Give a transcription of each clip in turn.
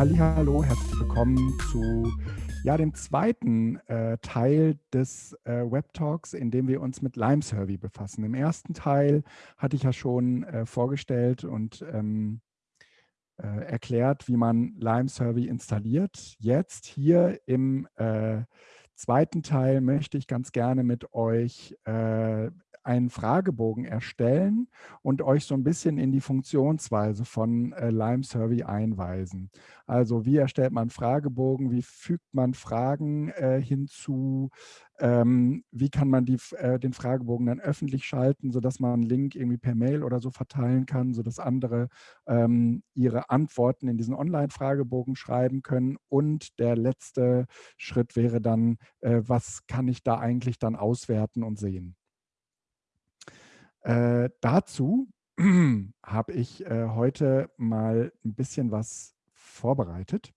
Hallo, herzlich willkommen zu ja, dem zweiten äh, Teil des äh, Web Talks, in dem wir uns mit Lime Survey befassen. Im ersten Teil hatte ich ja schon äh, vorgestellt und ähm, äh, erklärt, wie man Lime Survey installiert. Jetzt hier im äh, zweiten Teil möchte ich ganz gerne mit euch äh, einen Fragebogen erstellen und euch so ein bisschen in die Funktionsweise von äh, Lime Survey einweisen. Also wie erstellt man Fragebogen, wie fügt man Fragen äh, hinzu, ähm, wie kann man die, äh, den Fragebogen dann öffentlich schalten, sodass man einen Link irgendwie per Mail oder so verteilen kann, sodass andere ähm, ihre Antworten in diesen Online-Fragebogen schreiben können. Und der letzte Schritt wäre dann, äh, was kann ich da eigentlich dann auswerten und sehen. Äh, dazu habe ich äh, heute mal ein bisschen was vorbereitet.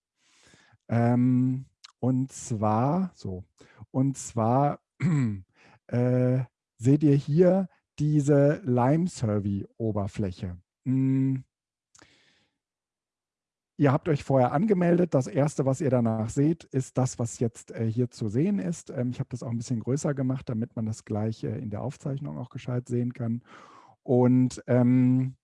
Ähm, und zwar, so, und zwar äh, seht ihr hier diese Lime-Survey-Oberfläche. Hm, Ihr habt euch vorher angemeldet. Das Erste, was ihr danach seht, ist das, was jetzt äh, hier zu sehen ist. Ähm, ich habe das auch ein bisschen größer gemacht, damit man das gleich äh, in der Aufzeichnung auch gescheit sehen kann. Und ähm,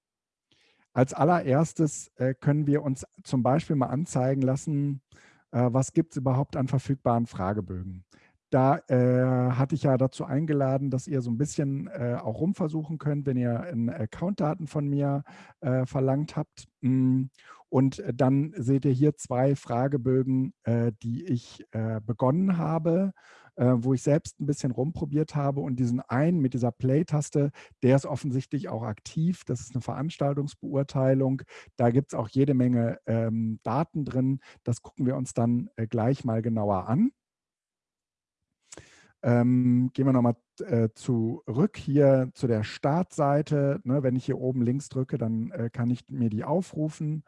als allererstes äh, können wir uns zum Beispiel mal anzeigen lassen, äh, was gibt es überhaupt an verfügbaren Fragebögen. Da äh, hatte ich ja dazu eingeladen, dass ihr so ein bisschen äh, auch rumversuchen könnt, wenn ihr Accountdaten von mir äh, verlangt habt. Mm, und dann seht ihr hier zwei Fragebögen, äh, die ich äh, begonnen habe, äh, wo ich selbst ein bisschen rumprobiert habe. Und diesen einen mit dieser Play-Taste, der ist offensichtlich auch aktiv. Das ist eine Veranstaltungsbeurteilung. Da gibt es auch jede Menge ähm, Daten drin. Das gucken wir uns dann gleich mal genauer an. Ähm, gehen wir nochmal äh, zurück hier zu der Startseite. Ne, wenn ich hier oben links drücke, dann äh, kann ich mir die aufrufen.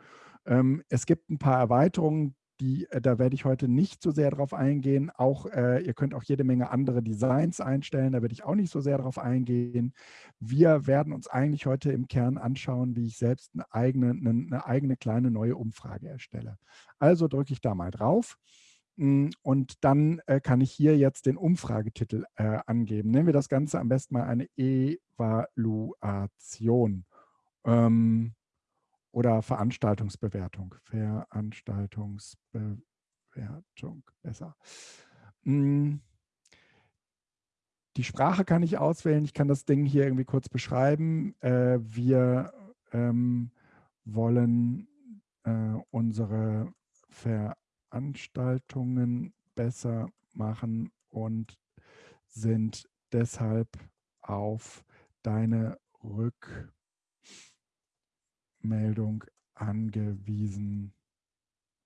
Ähm, es gibt ein paar Erweiterungen, die, äh, da werde ich heute nicht so sehr drauf eingehen. Auch, äh, ihr könnt auch jede Menge andere Designs einstellen, da werde ich auch nicht so sehr drauf eingehen. Wir werden uns eigentlich heute im Kern anschauen, wie ich selbst eine eigene, eine, eine eigene kleine neue Umfrage erstelle. Also drücke ich da mal drauf. Hm, und dann äh, kann ich hier jetzt den Umfragetitel äh, angeben. Nennen wir das Ganze am besten mal eine Evaluation ähm, oder Veranstaltungsbewertung. Veranstaltungsbewertung, besser. Hm, die Sprache kann ich auswählen. Ich kann das Ding hier irgendwie kurz beschreiben. Äh, wir ähm, wollen äh, unsere Veranstaltung Veranstaltungen besser machen und sind deshalb auf deine Rückmeldung angewiesen.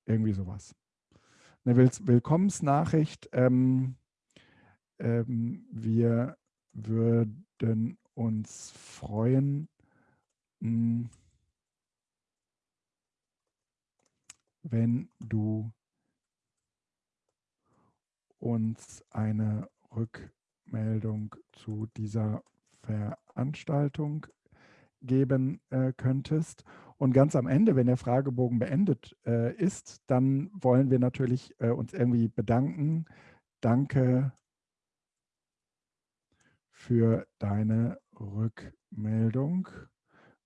Irgendwie sowas. Eine Willkommensnachricht. Ähm, ähm, wir würden uns freuen, hm, wenn du uns eine Rückmeldung zu dieser Veranstaltung geben äh, könntest. Und ganz am Ende, wenn der Fragebogen beendet äh, ist, dann wollen wir natürlich äh, uns irgendwie bedanken. Danke für deine Rückmeldung.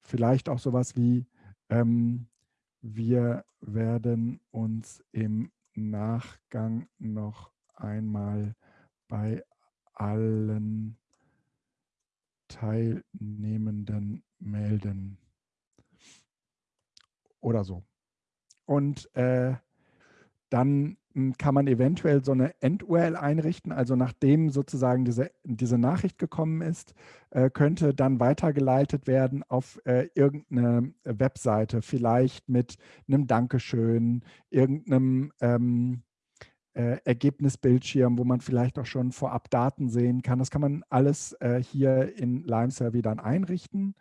Vielleicht auch sowas wie, ähm, wir werden uns im Nachgang noch einmal bei allen Teilnehmenden melden. Oder so. Und äh, dann hm, kann man eventuell so eine End-URL einrichten, also nachdem sozusagen diese, diese Nachricht gekommen ist, äh, könnte dann weitergeleitet werden auf äh, irgendeine Webseite, vielleicht mit einem Dankeschön, irgendeinem ähm, äh, Ergebnisbildschirm, wo man vielleicht auch schon vorab Daten sehen kann. Das kann man alles äh, hier in Lime Survey dann einrichten.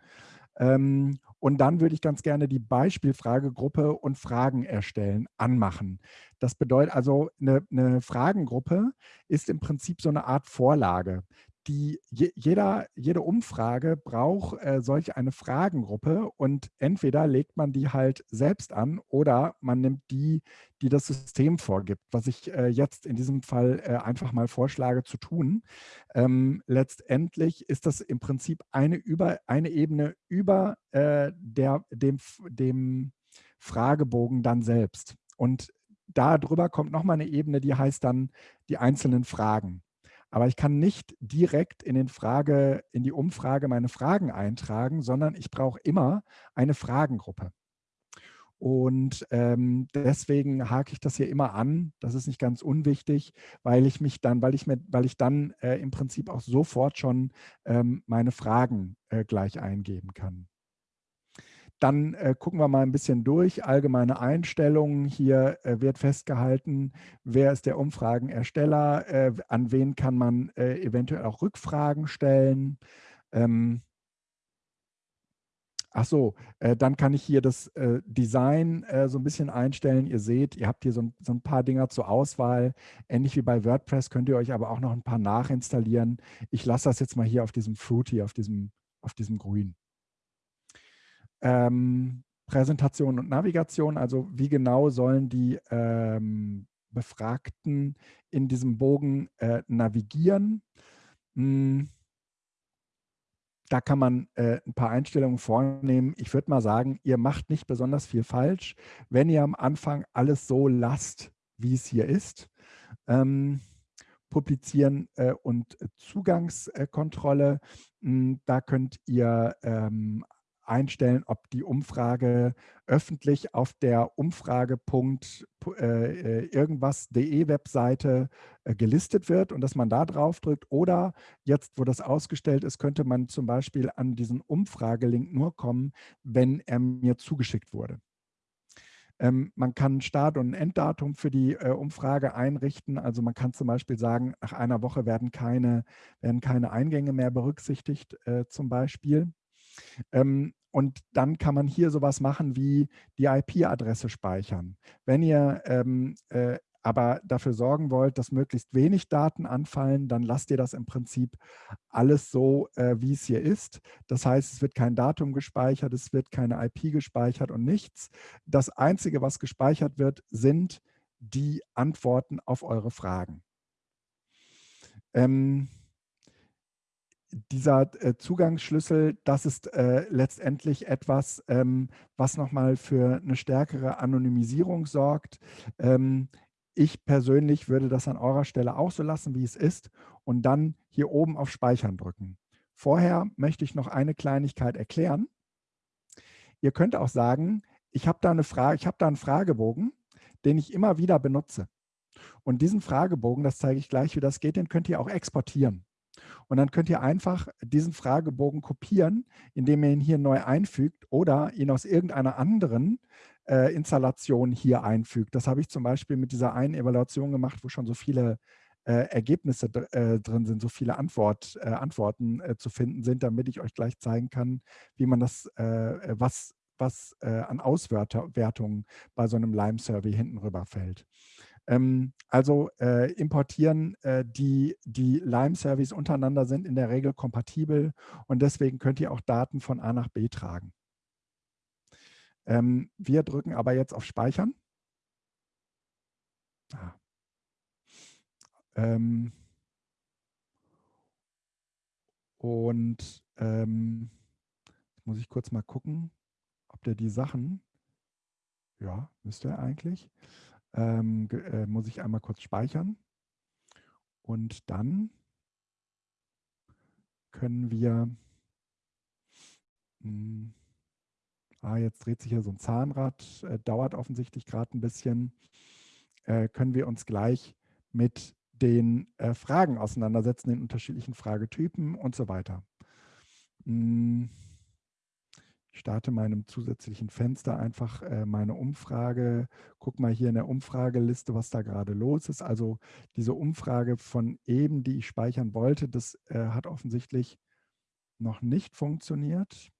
Ähm, und dann würde ich ganz gerne die Beispielfragegruppe und Fragen erstellen anmachen. Das bedeutet also, eine, eine, Fragengruppe ist im Prinzip so eine Art Vorlage. Die, jeder, jede Umfrage braucht äh, solch eine Fragengruppe und entweder legt man die halt selbst an oder man nimmt die, die das System vorgibt, was ich äh, jetzt in diesem Fall äh, einfach mal vorschlage zu tun. Ähm, letztendlich ist das im Prinzip eine, über, eine Ebene über äh, der, dem, dem Fragebogen dann selbst. Und darüber kommt nochmal eine Ebene, die heißt dann die einzelnen Fragen. Aber ich kann nicht direkt in, den Frage, in die Umfrage meine Fragen eintragen, sondern ich brauche immer eine Fragengruppe. Und ähm, deswegen hake ich das hier immer an. Das ist nicht ganz unwichtig, weil ich mich dann, weil ich mir, weil ich dann äh, im Prinzip auch sofort schon ähm, meine Fragen äh, gleich eingeben kann. Dann äh, gucken wir mal ein bisschen durch. Allgemeine Einstellungen. Hier äh, wird festgehalten, wer ist der Umfragenersteller, äh, an wen kann man äh, eventuell auch Rückfragen stellen. Ähm, Ach so, äh, dann kann ich hier das äh, Design so ein bisschen einstellen. Ihr seht, ihr habt hier so ein, so ein, paar Dinger zur Auswahl. Ähnlich wie bei WordPress könnt ihr euch aber auch noch ein paar nachinstallieren. Ich lasse das jetzt mal hier auf diesem Fruity, auf diesem, auf diesem Grün ähm, Präsentation und Navigation, also wie genau sollen die ähm, Befragten in diesem Bogen äh, navigieren. Hm. Da kann man äh, ein paar Einstellungen vornehmen. Ich würde mal sagen, ihr macht nicht besonders viel falsch, wenn ihr am Anfang alles so lasst, wie es hier ist. Ähm, publizieren äh, und Zugangskontrolle. Hm, da könnt ihr ähm, einstellen, ob die Umfrage öffentlich auf der Umfragepunkt äh, äh, irgendwas.de Webseite äh, gelistet wird und dass man da drauf drückt. Oder jetzt, wo das ausgestellt ist, könnte man zum Beispiel an diesen Umfragelink nur kommen, wenn er mir zugeschickt wurde. Ähm, man kann Start- und Enddatum für die Umfrage einrichten. Also man kann zum Beispiel sagen, nach einer Woche werden keine, werden keine Eingänge mehr berücksichtigt zum Beispiel. Ähm, und dann kann man hier sowas machen wie die IP-Adresse speichern. Wenn ihr ähm, äh, aber dafür sorgen wollt, dass möglichst wenig Daten anfallen, dann lasst ihr das im Prinzip alles so, äh, wie es hier ist. Das heißt, es wird kein Datum gespeichert, es wird keine IP gespeichert und nichts. Das Einzige, was gespeichert wird, sind die Antworten auf eure Fragen. Ähm, dieser äh, Zugangsschlüssel, das ist äh, letztendlich etwas, ähm, was nochmal für eine stärkere Anonymisierung sorgt. Ähm, ich persönlich würde das an eurer Stelle auch so lassen, wie es ist und dann hier oben auf Speichern drücken. Vorher möchte ich noch eine Kleinigkeit erklären. Ihr könnt auch sagen, ich habe da, eine Frage, ich habe da einen Fragebogen, den ich immer wieder benutze. Und diesen Fragebogen, das zeige ich gleich, wie das geht, den könnt ihr auch exportieren. Und dann könnt ihr einfach diesen Fragebogen kopieren, indem ihr ihn hier neu einfügt oder ihn aus irgendeiner anderen äh, Installation hier einfügt. Das habe ich zum Beispiel mit dieser einen Evaluation gemacht, wo schon so viele äh, Ergebnisse äh, drin sind, so viele Antwort, äh, Antworten äh, zu finden sind, damit ich euch gleich zeigen kann, wie man das, äh, was, was an Auswertungen bei so einem Lime-Survey hinten rüberfällt. Ähm, also äh, importieren, äh, die, die Lime-Service untereinander sind in der Regel kompatibel und deswegen könnt ihr auch Daten von A nach B tragen. Ähm, wir drücken aber jetzt auf Speichern. Ah. Ähm, und ähm, muss ich kurz mal gucken, ob der die Sachen, ja, müsste er eigentlich, ähm, äh, muss ich einmal kurz speichern. Und dann können wir, mh, hm, ah, jetzt dreht sich hier so ein Zahnrad, äh, dauert offensichtlich gerade ein bisschen, äh, können wir uns gleich mit den äh, Fragen auseinandersetzen, den unterschiedlichen Fragetypen und so weiter. Mh, hm. Starte meinem zusätzlichen Fenster einfach äh, meine Umfrage. Guck mal hier in der Umfrageliste, was da gerade los ist. Also diese Umfrage von eben, die ich speichern wollte, das äh, hat offensichtlich noch nicht funktioniert.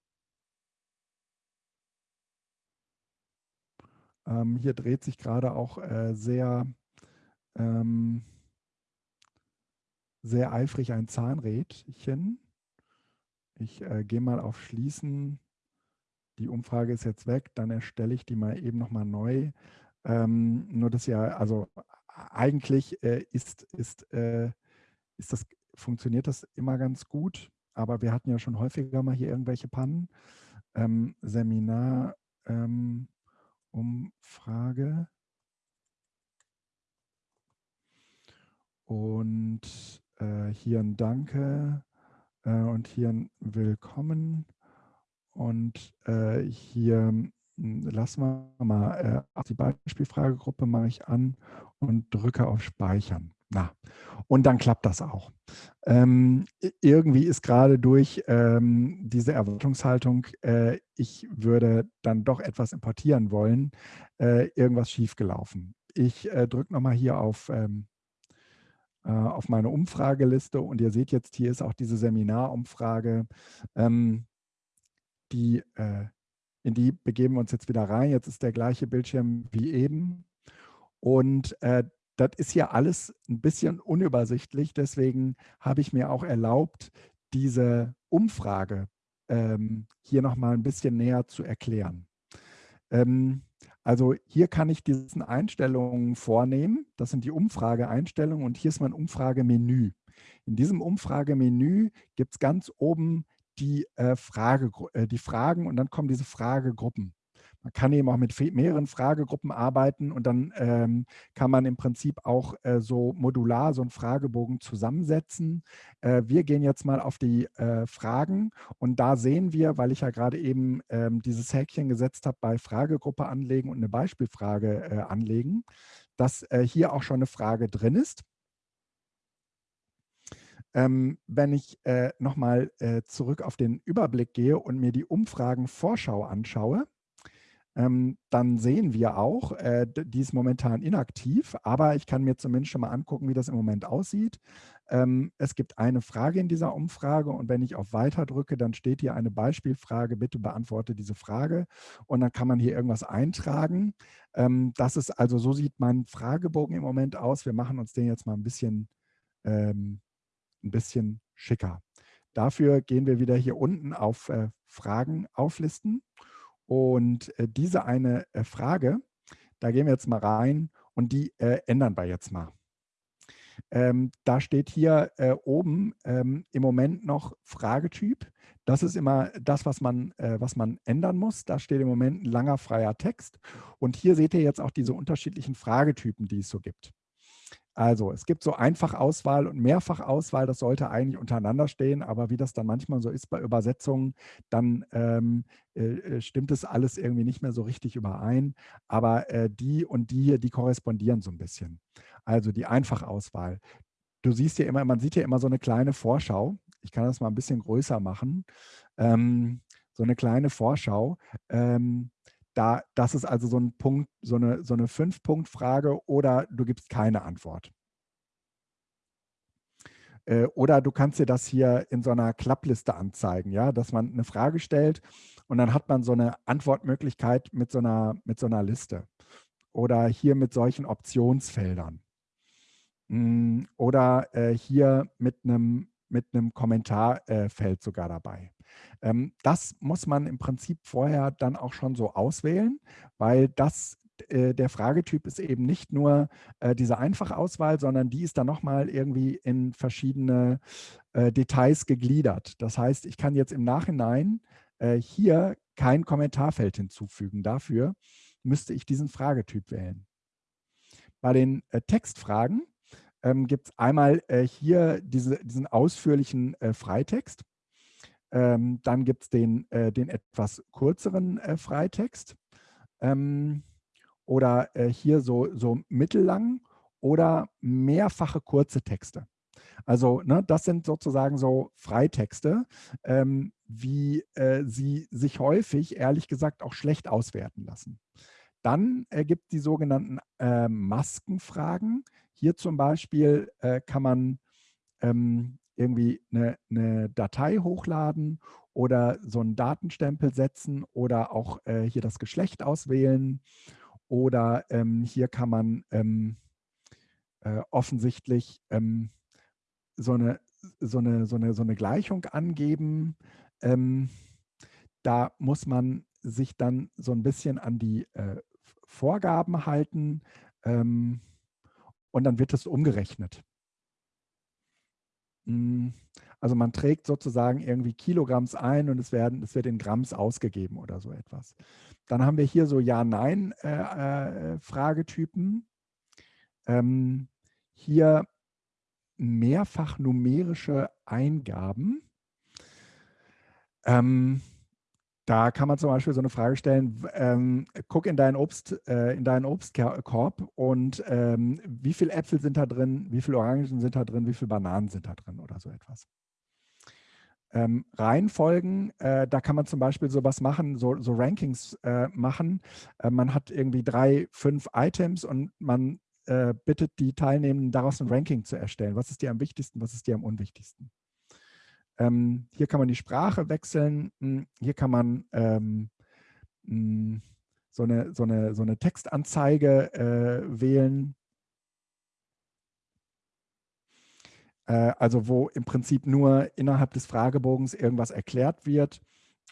Ähm, hier dreht sich gerade auch äh, sehr ähm, sehr eifrig ein Zahnrädchen. Ich äh, gehe mal auf Schließen. Die Umfrage ist jetzt weg, dann erstelle ich die mal eben nochmal neu. Ähm, nur das ja, also eigentlich äh, ist, ist, äh, ist das, funktioniert das immer ganz gut, aber wir hatten ja schon häufiger mal hier irgendwelche Pannen. Ähm, Seminar, ähm, Umfrage. Und äh, hier ein Danke äh, und hier ein Willkommen. Und äh, hier hm, lassen wir mal äh, die Beispielfragegruppe mache ich an und drücke auf Speichern. Na, und dann klappt das auch. Ähm, irgendwie ist gerade durch ähm, diese Erwartungshaltung, äh, ich würde dann doch etwas importieren wollen, äh, irgendwas schiefgelaufen. Ich äh, drücke nochmal hier auf, ähm, äh, auf meine Umfrageliste und ihr seht jetzt, hier ist auch diese Seminarumfrage. Ähm, die, äh, in die begeben wir uns jetzt wieder rein. Jetzt ist der gleiche Bildschirm wie eben. Und äh, das ist ja alles ein bisschen unübersichtlich. Deswegen habe ich mir auch erlaubt, diese Umfrage ähm, hier nochmal ein bisschen näher zu erklären. Ähm, also hier kann ich diese Einstellungen vornehmen. Das sind die Umfrageeinstellungen und hier ist mein Umfragemenü. In diesem Umfragemenü gibt es ganz oben die, äh, Frage, äh, die Fragen und dann kommen diese Fragegruppen. Man kann eben auch mit mehreren Fragegruppen arbeiten und dann ähm, kann man im Prinzip auch äh, so modular so einen Fragebogen zusammensetzen. Äh, wir gehen jetzt mal auf die äh, Fragen und da sehen wir, weil ich ja gerade eben ähm, dieses Häkchen gesetzt habe bei Fragegruppe anlegen und eine Beispielfrage äh, anlegen, dass äh, hier auch schon eine Frage drin ist. Ähm, wenn ich äh, nochmal äh, zurück auf den Überblick gehe und mir die Umfragenvorschau anschaue, ähm, dann sehen wir auch, äh, die ist momentan inaktiv, aber ich kann mir zumindest schon mal angucken, wie das im Moment aussieht. Ähm, es gibt eine Frage in dieser Umfrage und wenn ich auf Weiter drücke, dann steht hier eine Beispielfrage, bitte beantworte diese Frage und dann kann man hier irgendwas eintragen. Ähm, das ist also, so sieht mein Fragebogen im Moment aus. Wir machen uns den jetzt mal ein bisschen, ähm, ein bisschen schicker. Dafür gehen wir wieder hier unten auf äh, Fragen auflisten und äh, diese eine äh, Frage, da gehen wir jetzt mal rein und die äh, ändern wir jetzt mal. Ähm, da steht hier äh, oben ähm, im Moment noch Fragetyp. Das ist immer das, was man, äh, was man ändern muss. Da steht im Moment ein langer freier Text. Und hier seht ihr jetzt auch diese unterschiedlichen Fragetypen, die es so gibt. Also es gibt so Einfachauswahl und Mehrfachauswahl, das sollte eigentlich untereinander stehen, aber wie das dann manchmal so ist bei Übersetzungen, dann ähm, äh, äh, stimmt es alles irgendwie nicht mehr so richtig überein. Aber äh, die und die hier, die korrespondieren so ein bisschen. Also die Einfachauswahl. Du siehst ja immer, man sieht ja immer so eine kleine Vorschau. Ich kann das mal ein bisschen größer machen. Ähm, so eine kleine Vorschau. Ähm, da, das ist also so ein Punkt, so eine, so eine Fünf-Punkt-Frage oder du gibst keine Antwort. Äh, oder du kannst dir das hier in so einer Klappliste anzeigen, ja, dass man eine Frage stellt und dann hat man so eine Antwortmöglichkeit mit so einer, mit so einer Liste. Oder hier mit solchen Optionsfeldern. Mm, oder äh, hier mit einem, mit einem Kommentarfeld äh, sogar dabei. Ähm, das muss man im Prinzip vorher dann auch schon so auswählen, weil das äh, der Fragetyp ist eben nicht nur äh, diese Einfachauswahl, sondern die ist dann nochmal irgendwie in verschiedene Details gegliedert. Das heißt, ich kann jetzt im Nachhinein hier kein Kommentarfeld hinzufügen. Dafür müsste ich diesen Fragetyp wählen. Bei den Textfragen ähm, gibt es einmal äh, hier diese, diesen ausführlichen Freitext. Ähm, dann gibt es den, äh, den etwas kürzeren äh, Freitext ähm, oder äh, hier so, so mittellang oder mehrfache kurze Texte. Also ne, das sind sozusagen so Freitexte, ähm, wie äh, sie sich häufig, ehrlich gesagt, auch schlecht auswerten lassen. Dann ergibt äh, die sogenannten äh, Maskenfragen. Hier zum Beispiel äh, kann man ähm, irgendwie eine, eine, Datei hochladen oder so einen Datenstempel setzen oder auch äh, hier das Geschlecht auswählen. Oder ähm, hier kann man ähm, äh, offensichtlich ähm, so eine, so eine, so eine, so eine Gleichung angeben. Ähm, da muss man sich dann so ein bisschen an die äh, Vorgaben halten ähm, und dann wird es umgerechnet. Hm, also man trägt sozusagen irgendwie Kilogramms ein und es, werden, es wird in Gramms ausgegeben oder so etwas. Dann haben wir hier so Ja-Nein-Fragetypen. Äh, äh, ähm, hier mehrfach numerische Eingaben. Ähm, da kann man zum Beispiel so eine Frage stellen, ähm, guck in deinen, Obst, äh, in deinen Obstkorb und ähm, wie viele Äpfel sind da drin, wie viele Orangen sind da drin, wie viele Bananen sind da drin oder so etwas. Ähm, Reihenfolgen, äh, da kann man zum Beispiel sowas machen, so, so Rankings äh, machen. Äh, man hat irgendwie drei, fünf Items und man äh, bittet die Teilnehmenden daraus ein Ranking zu erstellen. Was ist dir am wichtigsten, was ist dir am unwichtigsten? Ähm, hier kann man die Sprache wechseln. Hm, hier kann man ähm, hm, so, eine, so, eine, so eine Textanzeige äh, wählen. Äh, also wo im Prinzip nur innerhalb des Fragebogens irgendwas erklärt wird.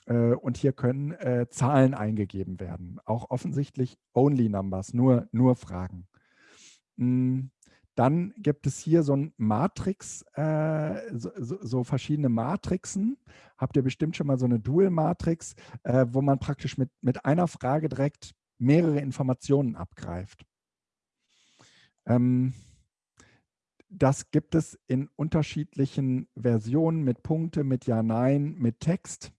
Äh, und hier können äh, Zahlen eingegeben werden. Auch offensichtlich Only Numbers, nur, nur Fragen. Hm, dann gibt es hier so ein Matrix, äh, so, so, verschiedene Matrixen. Habt ihr bestimmt schon mal so eine Dual-Matrix, äh, wo man praktisch mit, mit einer Frage direkt mehrere Informationen abgreift. Ähm, das gibt es in unterschiedlichen Versionen mit Punkte, mit Ja, Nein, mit Text,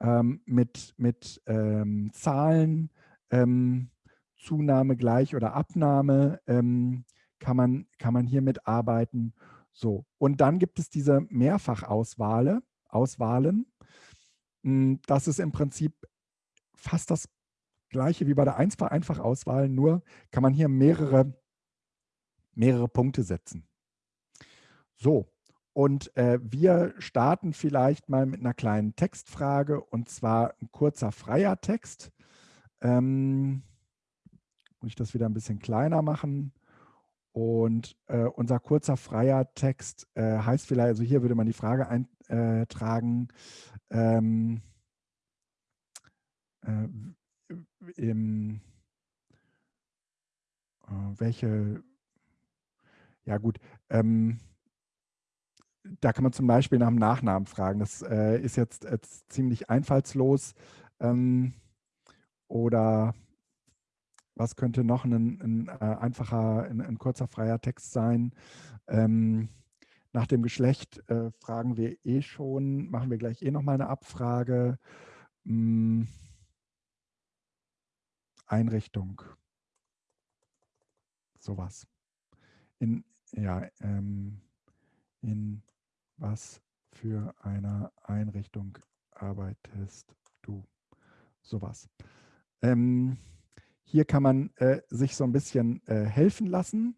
ähm, mit, mit ähm, Zahlen, ähm, Zunahme gleich oder Abnahme. Ähm, kann man, kann man hier mitarbeiten. So, und dann gibt es diese Mehrfachauswahlen. Auswahlen. Hm, das ist im Prinzip fast das gleiche wie bei der Einfachauswahl, nur kann man hier mehrere, mehrere Punkte setzen. So, und äh, wir starten vielleicht mal mit einer kleinen Textfrage und zwar ein kurzer freier Text. Ähm, muss ich das wieder ein bisschen kleiner machen. Und äh, unser kurzer freier Text äh, heißt vielleicht, also hier würde man die Frage eintragen, ähm, äh, im, äh, welche, ja gut, ähm, da kann man zum Beispiel nach dem Nachnamen fragen. Das äh, ist jetzt, jetzt, ziemlich einfallslos. Ähm, oder was könnte noch ein, ein äh, einfacher, ein, ein, kurzer freier Text sein? Ähm, nach dem Geschlecht äh, fragen wir eh schon, machen wir gleich eh nochmal eine Abfrage. Hm. Einrichtung. Sowas. In, ja, ähm, in was für einer Einrichtung arbeitest du? Sowas. Ähm, hier kann man äh, sich so ein bisschen äh, helfen lassen.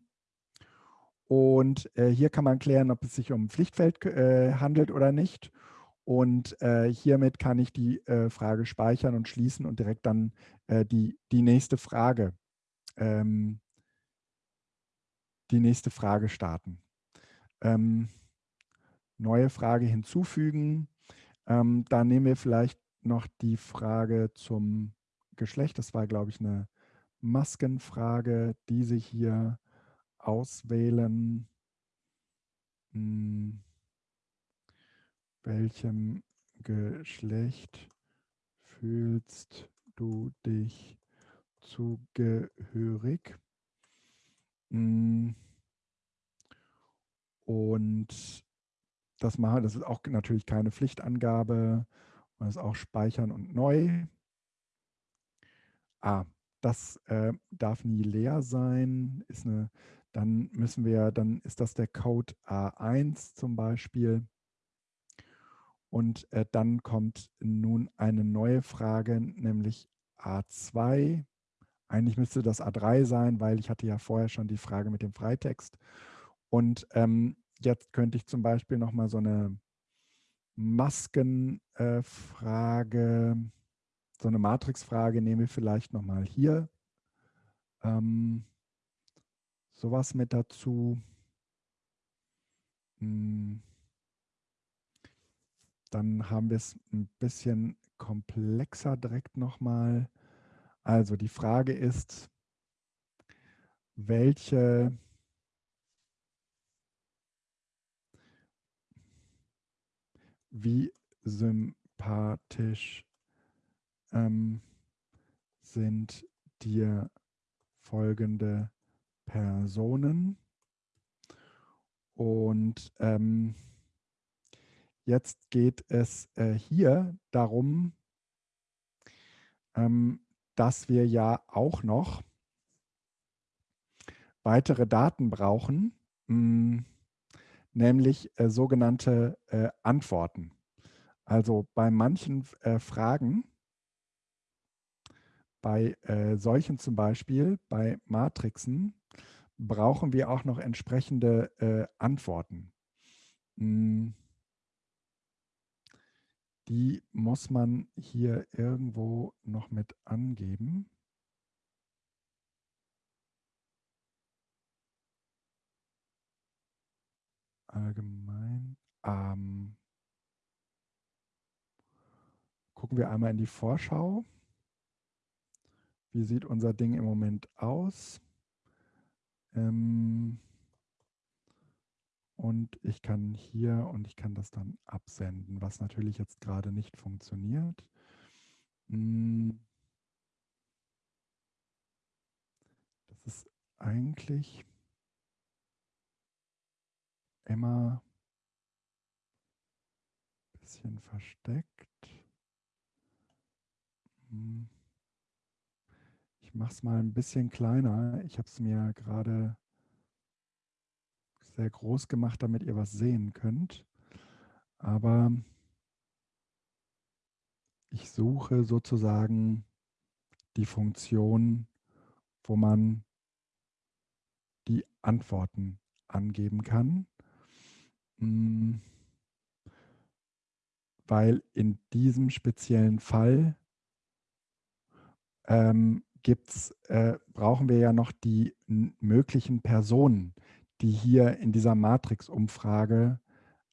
Und äh, hier kann man klären, ob es sich um ein Pflichtfeld äh, handelt oder nicht. Und äh, hiermit kann ich die Frage speichern und schließen und direkt dann die, die nächste Frage ähm, die nächste Frage starten. Ähm, neue Frage hinzufügen. Ähm, da nehmen wir vielleicht noch die Frage zum Geschlecht. Das war, glaube ich, eine Maskenfrage, die Sie hier auswählen. Hm. Welchem Geschlecht fühlst du dich zugehörig? Hm. Und das machen, das ist auch natürlich keine Pflichtangabe. Das ist auch speichern und neu. Ah, das äh, darf nie leer sein. Ist eine, dann müssen wir, dann ist das der Code A1 zum Beispiel. Und äh, dann kommt nun eine neue Frage, nämlich A2. Eigentlich müsste das A3 sein, weil ich hatte ja vorher schon die Frage mit dem Freitext. Und ähm, jetzt könnte ich zum Beispiel nochmal so eine Maskenfrage äh, so eine Matrixfrage nehmen wir vielleicht nochmal hier. Ähm, sowas mit dazu. Hm. Dann haben wir es ein bisschen komplexer direkt nochmal. Also die Frage ist, welche wie sympathisch ähm, sind dir folgende Personen. Und ähm, jetzt geht es äh, hier darum, ähm, dass wir ja auch noch weitere Daten brauchen, mh, hm, nämlich äh, sogenannte äh, Antworten. Also bei manchen äh, Fragen, bei äh, solchen zum Beispiel, bei Matrixen, brauchen wir auch noch entsprechende äh, Antworten. Hm. Die muss man hier irgendwo noch mit angeben. Allgemein. Ähm, gucken wir einmal in die Vorschau. Wie sieht unser Ding im Moment aus? Ähm, und ich kann hier und ich kann das dann absenden, was natürlich jetzt gerade nicht funktioniert. Hm. Das ist eigentlich immer ein bisschen versteckt. Mache es mal ein bisschen kleiner. Ich habe es mir gerade sehr groß gemacht, damit ihr was sehen könnt. Aber ich suche sozusagen die Funktion, wo man die Antworten angeben kann. Hm. Weil in diesem speziellen Fall ähm, gibt's, äh, brauchen wir ja noch die möglichen Personen, die hier in dieser Matrix-Umfrage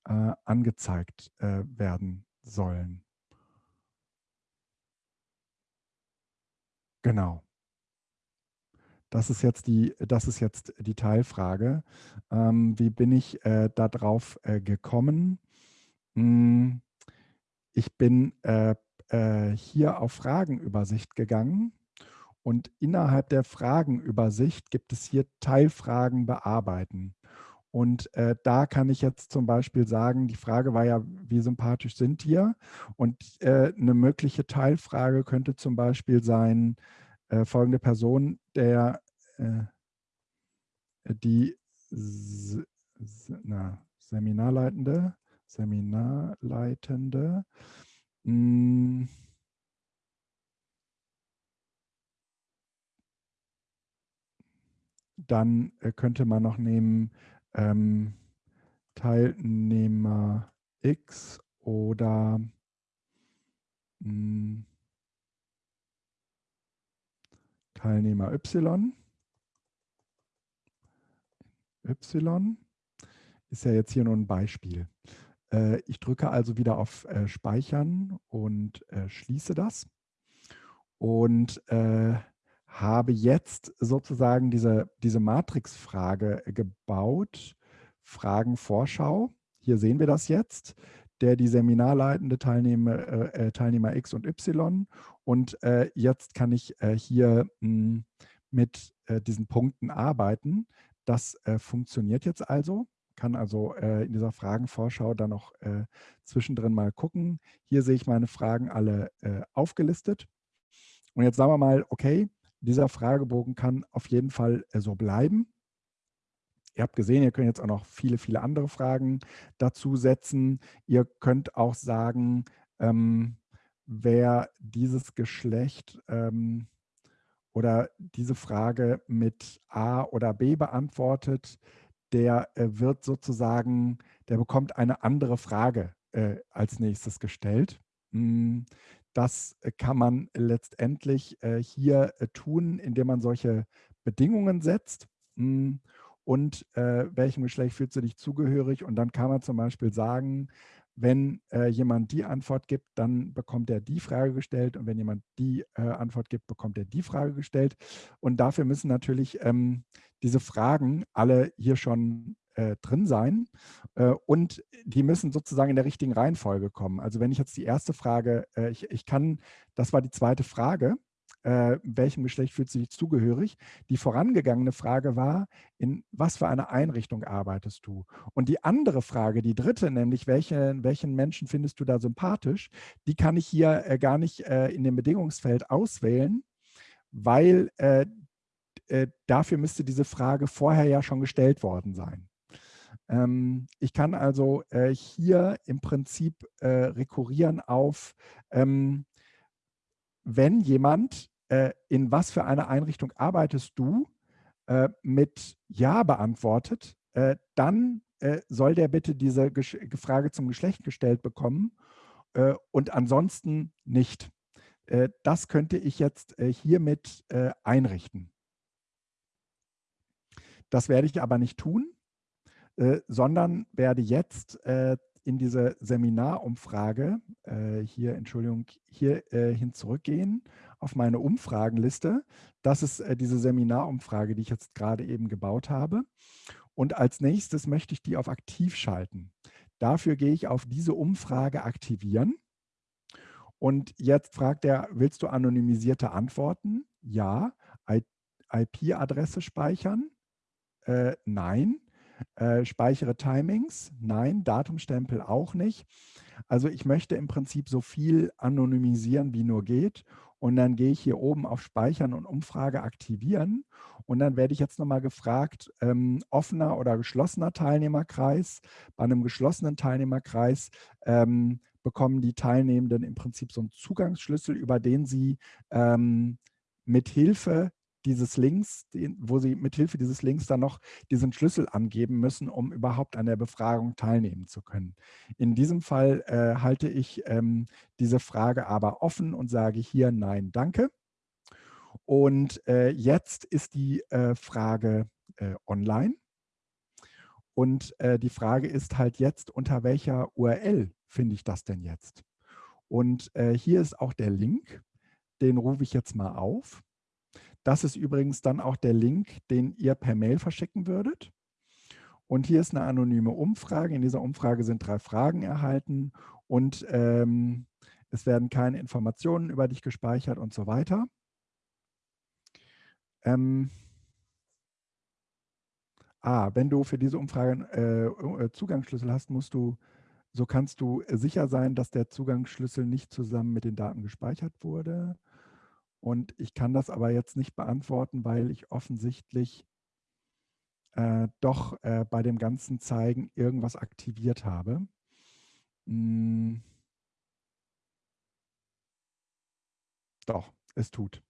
äh, angezeigt äh, werden sollen. Genau. Das ist jetzt die, das ist jetzt die Teilfrage. Ähm, wie bin ich äh, darauf äh, gekommen? Hm, ich bin äh, äh, hier auf Fragenübersicht gegangen und innerhalb der Fragenübersicht gibt es hier Teilfragen bearbeiten. Und äh, da kann ich jetzt zum Beispiel sagen, die Frage war ja, wie sympathisch sind wir? Und äh, eine mögliche Teilfrage könnte zum Beispiel sein, äh, folgende Person, der äh, die S na, Seminarleitende, Seminarleitende, mh, Dann äh, könnte man noch nehmen ähm, Teilnehmer X oder mh, hm, Teilnehmer Y. Y ist ja jetzt hier nur ein Beispiel. Äh, ich drücke also wieder auf äh, Speichern und äh, schließe das. Und äh, habe jetzt sozusagen diese, diese Matrix-Frage gebaut, Fragenvorschau. Hier sehen wir das jetzt, der die seminarleitende Teilnehmer, äh, äh, Teilnehmer X und Y. Und äh, jetzt kann ich äh, hier mh, hm, mit äh, diesen Punkten arbeiten. Das äh, funktioniert jetzt also. Kann also in dieser Fragenvorschau dann noch zwischendrin mal gucken. Hier sehe ich meine Fragen alle aufgelistet. Und jetzt sagen wir mal, okay, dieser Fragebogen kann auf jeden Fall äh, so bleiben. Ihr habt gesehen, ihr könnt jetzt auch noch viele, viele andere Fragen dazu setzen. Ihr könnt auch sagen, ähm, wer dieses Geschlecht ähm, oder diese Frage mit A oder B beantwortet, der äh, wird sozusagen, der bekommt eine andere Frage äh, als nächstes gestellt. Hm, das äh, kann man letztendlich äh, hier äh, tun, indem man solche Bedingungen setzt. Hm, und welchem Geschlecht fühlst du dich zugehörig? Und dann kann man zum Beispiel sagen, wenn äh, jemand die Antwort gibt, dann bekommt er die Frage gestellt und wenn jemand die äh, Antwort gibt, bekommt er die Frage gestellt. Und dafür müssen natürlich ähm, diese Fragen alle hier schon äh, drin sein äh, und die müssen sozusagen in der richtigen Reihenfolge kommen. Also wenn ich jetzt die erste Frage, äh, ich, ich kann, das war die zweite Frage, äh, welchem Geschlecht fühlt sich zugehörig. Die vorangegangene Frage war, in was für einer Einrichtung arbeitest du? Und die andere Frage, die dritte, nämlich welche, welchen Menschen findest du da sympathisch, die kann ich hier äh, gar nicht äh, in dem Bedingungsfeld auswählen, weil dafür müsste diese Frage vorher ja schon gestellt worden sein. Ähm, ich kann also äh, hier im Prinzip rekurrieren auf ähm, wenn jemand, äh, in was für einer Einrichtung arbeitest du, äh, mit Ja beantwortet, äh, dann äh, soll der bitte diese Gesch Frage zum Geschlecht gestellt bekommen äh, und ansonsten nicht. Äh, das könnte ich jetzt hiermit einrichten. Das werde ich aber nicht tun, sondern werde jetzt in diese Seminarumfrage, äh, hier, Entschuldigung, hier äh, hin zurückgehen auf meine Umfragenliste. Das ist äh, diese Seminarumfrage, die ich jetzt gerade eben gebaut habe. Und als nächstes möchte ich die auf aktiv schalten. Dafür gehe ich auf diese Umfrage aktivieren. Und jetzt fragt er, willst du anonymisierte Antworten? Ja. IP-Adresse speichern? Äh, nein. Äh, speichere Timings? Nein. Datumstempel auch nicht. Also ich möchte im Prinzip so viel anonymisieren, wie nur geht. Und dann gehe ich hier oben auf Speichern und Umfrage aktivieren. Und dann werde ich jetzt nochmal gefragt, ähm, offener oder geschlossener Teilnehmerkreis. Bei einem geschlossenen Teilnehmerkreis ähm, bekommen die Teilnehmenden im Prinzip so einen Zugangsschlüssel, über den sie ähm, mit Hilfe dieses Links, wo Sie mithilfe dieses Links dann noch diesen Schlüssel angeben müssen, um überhaupt an der Befragung teilnehmen zu können. In diesem Fall äh, halte ich ähm, diese Frage aber offen und sage hier Nein, danke. Und äh, jetzt ist die äh, Frage äh, online. Und äh, die Frage ist halt jetzt, unter welcher URL finde ich das denn jetzt? Und äh, hier ist auch der Link, den rufe ich jetzt mal auf. Das ist übrigens dann auch der Link, den ihr per Mail verschicken würdet. Und hier ist eine anonyme Umfrage. In dieser Umfrage sind drei Fragen erhalten und ähm, es werden keine Informationen über dich gespeichert und so weiter. Ähm, ah, wenn du für diese Umfrage äh, äh Zugangsschlüssel hast, musst du, so kannst du sicher sein, dass der Zugangsschlüssel nicht zusammen mit den Daten gespeichert wurde. Und ich kann das aber jetzt nicht beantworten, weil ich offensichtlich äh, doch äh, bei dem ganzen Zeigen irgendwas aktiviert habe. Hm. Doch, es tut.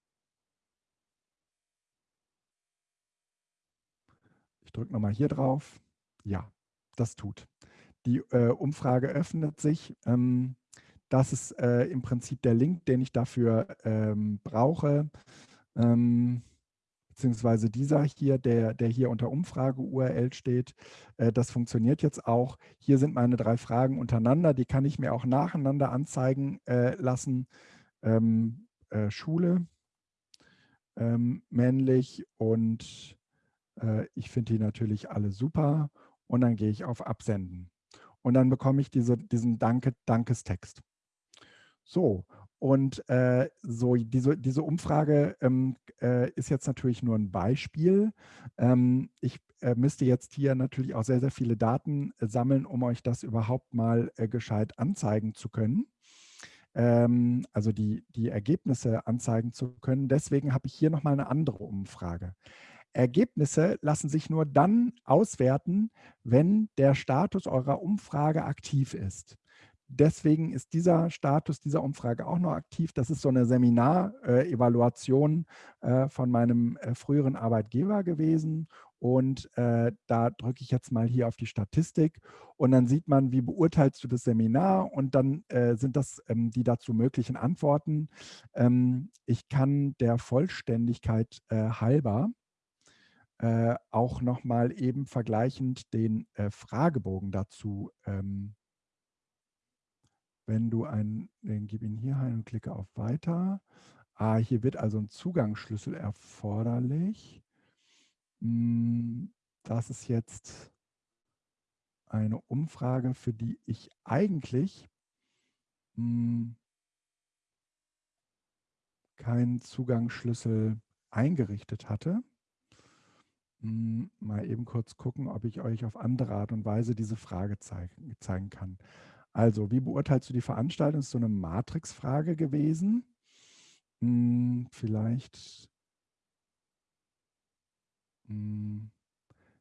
Ich drücke nochmal hier drauf. Ja, das tut. Die äh, Umfrage öffnet sich. Ähm, das ist äh, im Prinzip der Link, den ich dafür ähm, brauche. Ähm, beziehungsweise dieser hier, der, der hier unter Umfrage-URL steht. Äh, das funktioniert jetzt auch. Hier sind meine drei Fragen untereinander. Die kann ich mir auch nacheinander anzeigen äh, lassen. Ähm, äh, Schule, ähm, männlich und äh, ich finde die natürlich alle super. Und dann gehe ich auf Absenden. Und dann bekomme ich diese, diesen Danke, Dankestext. So, und äh, so diese, diese Umfrage ähm, äh, ist jetzt natürlich nur ein Beispiel. Ähm, ich äh, müsste jetzt hier natürlich auch sehr, sehr viele Daten äh, sammeln, um euch das überhaupt mal äh, gescheit anzeigen zu können. Ähm, also die, die Ergebnisse anzeigen zu können. Deswegen habe ich hier nochmal eine andere Umfrage. Ergebnisse lassen sich nur dann auswerten, wenn der Status eurer Umfrage aktiv ist deswegen ist dieser Status dieser Umfrage auch noch aktiv. Das ist so eine Seminarevaluation äh, von meinem äh, früheren Arbeitgeber gewesen. Und äh, da drücke ich jetzt mal hier auf die Statistik und dann sieht man, wie beurteilst du das Seminar und dann äh, sind das ähm, die dazu möglichen Antworten. Ähm, ich kann der Vollständigkeit äh, halber äh, auch nochmal eben vergleichend den äh, Fragebogen dazu ähm, wenn du einen, den gib ihn hier ein und klicke auf Weiter. Ah, hier wird also ein Zugangsschlüssel erforderlich. Hm, das ist jetzt eine Umfrage, für die ich eigentlich hm, keinen Zugangsschlüssel eingerichtet hatte. Hm, mal eben kurz gucken, ob ich euch auf andere Art und Weise diese Frage zeigen, zeigen kann. Also, wie beurteilst du die Veranstaltung? Ist so eine Matrix-Frage gewesen. Hm, vielleicht hm,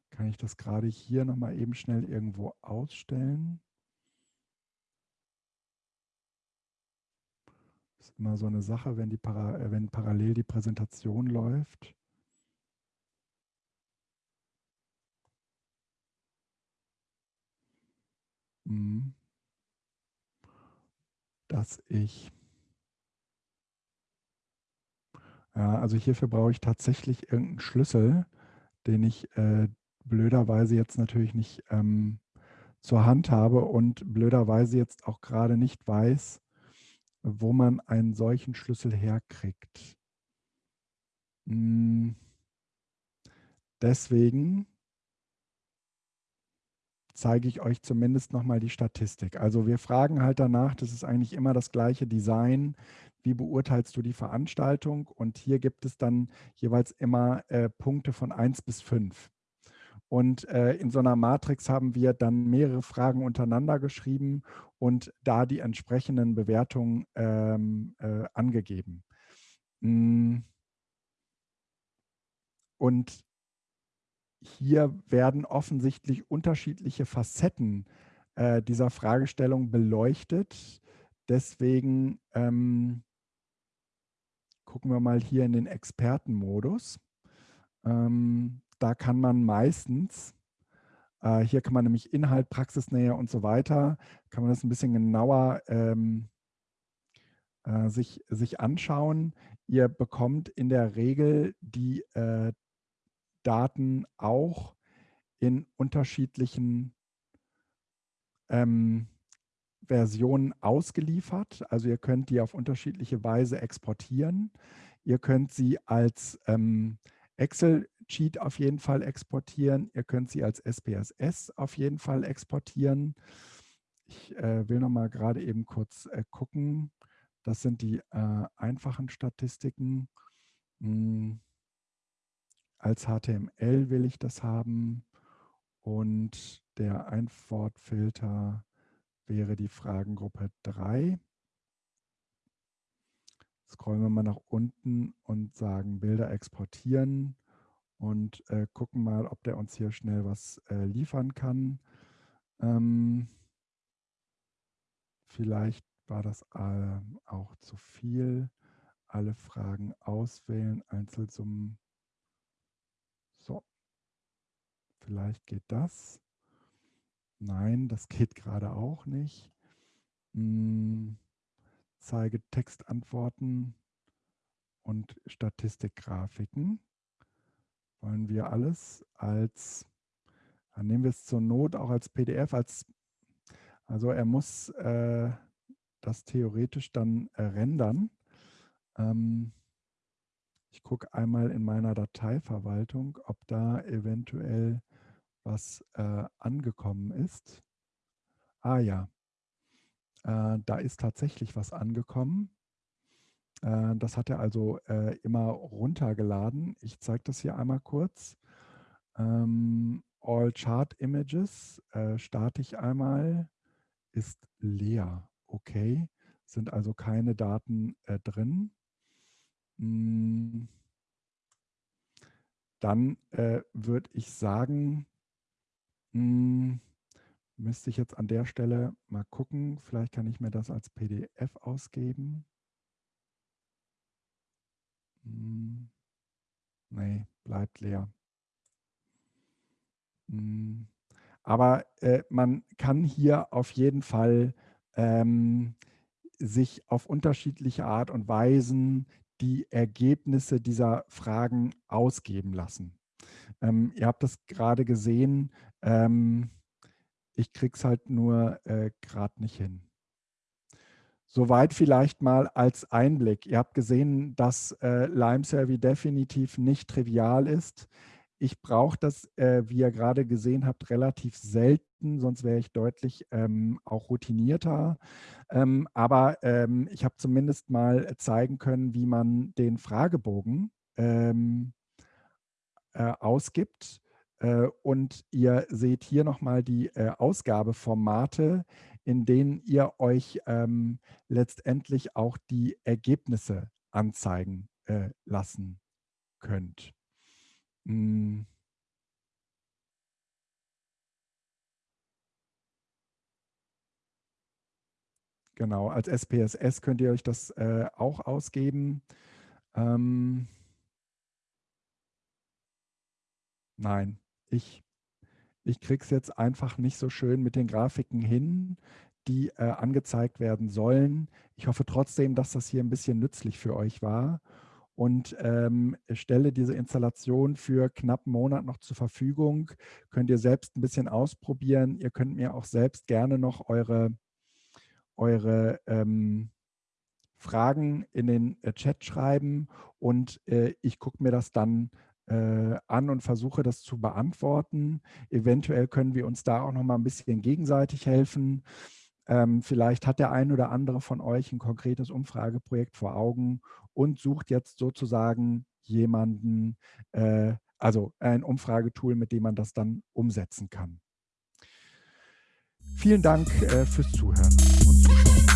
kann ich das gerade hier nochmal eben schnell irgendwo ausstellen. Das ist immer so eine Sache, wenn, die para, äh, wenn parallel die Präsentation läuft. Hm dass ich ja, also hierfür brauche ich tatsächlich irgendeinen Schlüssel, den ich äh, blöderweise jetzt natürlich nicht ähm, zur Hand habe und blöderweise jetzt auch gerade nicht weiß, wo man einen solchen Schlüssel herkriegt. Hm. Deswegen zeige ich euch zumindest nochmal die Statistik. Also wir fragen halt danach, das ist eigentlich immer das gleiche Design, wie beurteilst du die Veranstaltung? Und hier gibt es dann jeweils immer äh, Punkte von 1 bis 5. Und äh, in so einer Matrix haben wir dann mehrere Fragen untereinander geschrieben und da die entsprechenden Bewertungen ähm, äh, angegeben. Mm. Und hier werden offensichtlich unterschiedliche Facetten äh, dieser Fragestellung beleuchtet. Deswegen ähm, gucken wir mal hier in den Expertenmodus. Ähm, da kann man meistens, äh, hier kann man nämlich Inhalt, Praxisnähe und so weiter, kann man das ein bisschen genauer ähm, äh, sich, sich anschauen. Ihr bekommt in der Regel die äh, Daten auch in unterschiedlichen ähm, Versionen ausgeliefert. Also ihr könnt die auf unterschiedliche Weise exportieren. Ihr könnt sie als ähm, Excel-Sheet auf jeden Fall exportieren. Ihr könnt sie als SPSS auf jeden Fall exportieren. Ich äh, will noch mal gerade eben kurz äh, gucken. Das sind die äh, einfachen Statistiken. Hm. Als HTML will ich das haben und der Antwortfilter wäre die Fragengruppe 3. Scrollen wir mal nach unten und sagen Bilder exportieren und äh, gucken mal, ob der uns hier schnell was äh, liefern kann. Ähm, vielleicht war das äh, auch zu viel. Alle Fragen auswählen, Einzelsummen Vielleicht geht das. Nein, das geht gerade auch nicht. Hm, zeige Textantworten und Statistikgrafiken. Wollen wir alles als, dann nehmen wir es zur Not auch als PDF, als, also er muss äh, das theoretisch dann äh, rendern. Ähm, ich gucke einmal in meiner Dateiverwaltung, ob da eventuell was äh, angekommen ist. Ah ja, äh, da ist tatsächlich was angekommen. Äh, das hat er also äh, immer runtergeladen. Ich zeige das hier einmal kurz. Ähm, All Chart Images äh, starte ich einmal, ist leer. Okay, sind also keine Daten äh, drin. Hm. Dann würde ich sagen, hm, müsste ich jetzt an der Stelle mal gucken. Vielleicht kann ich mir das als PDF ausgeben. Hm, nee, bleibt leer. Hm, aber äh, man kann hier auf jeden Fall ähm, sich auf unterschiedliche Art und Weisen die Ergebnisse dieser Fragen ausgeben lassen. Ähm, ihr habt das gerade gesehen. Ähm, ich kriege es halt nur äh, gerade nicht hin. Soweit vielleicht mal als Einblick. Ihr habt gesehen, dass äh, Lime definitiv nicht trivial ist. Ich brauche das, äh, wie ihr gerade gesehen habt, relativ selten, sonst wäre ich deutlich ähm, auch routinierter. Ähm, aber ähm, ich habe zumindest mal zeigen können, wie man den Fragebogen ähm, äh, ausgibt. Äh, und ihr seht hier nochmal die äh, Ausgabeformate, in denen ihr euch ähm, letztendlich auch die Ergebnisse anzeigen äh, lassen könnt. Hm. Genau, als SPSS könnt ihr euch das äh, auch ausgeben. Ähm, nein, ich, ich es jetzt einfach nicht so schön mit den Grafiken hin, die äh, angezeigt werden sollen. Ich hoffe trotzdem, dass das hier ein bisschen nützlich für euch war und ähm, stelle diese Installation für knapp einen Monat noch zur Verfügung. Könnt ihr selbst ein bisschen ausprobieren. Ihr könnt mir auch selbst gerne noch eure, eure ähm, Fragen in den äh, Chat schreiben und äh, ich gucke mir das dann äh, äh, an und versuche das zu beantworten. Eventuell können wir uns da auch noch mal ein bisschen gegenseitig helfen. Ähm, vielleicht hat der ein oder andere von euch ein konkretes Umfrageprojekt vor Augen und sucht jetzt sozusagen jemanden, äh, also ein Umfragetool, mit dem man das dann umsetzen kann. Vielen Dank äh, fürs Zuhören und Zuschauen.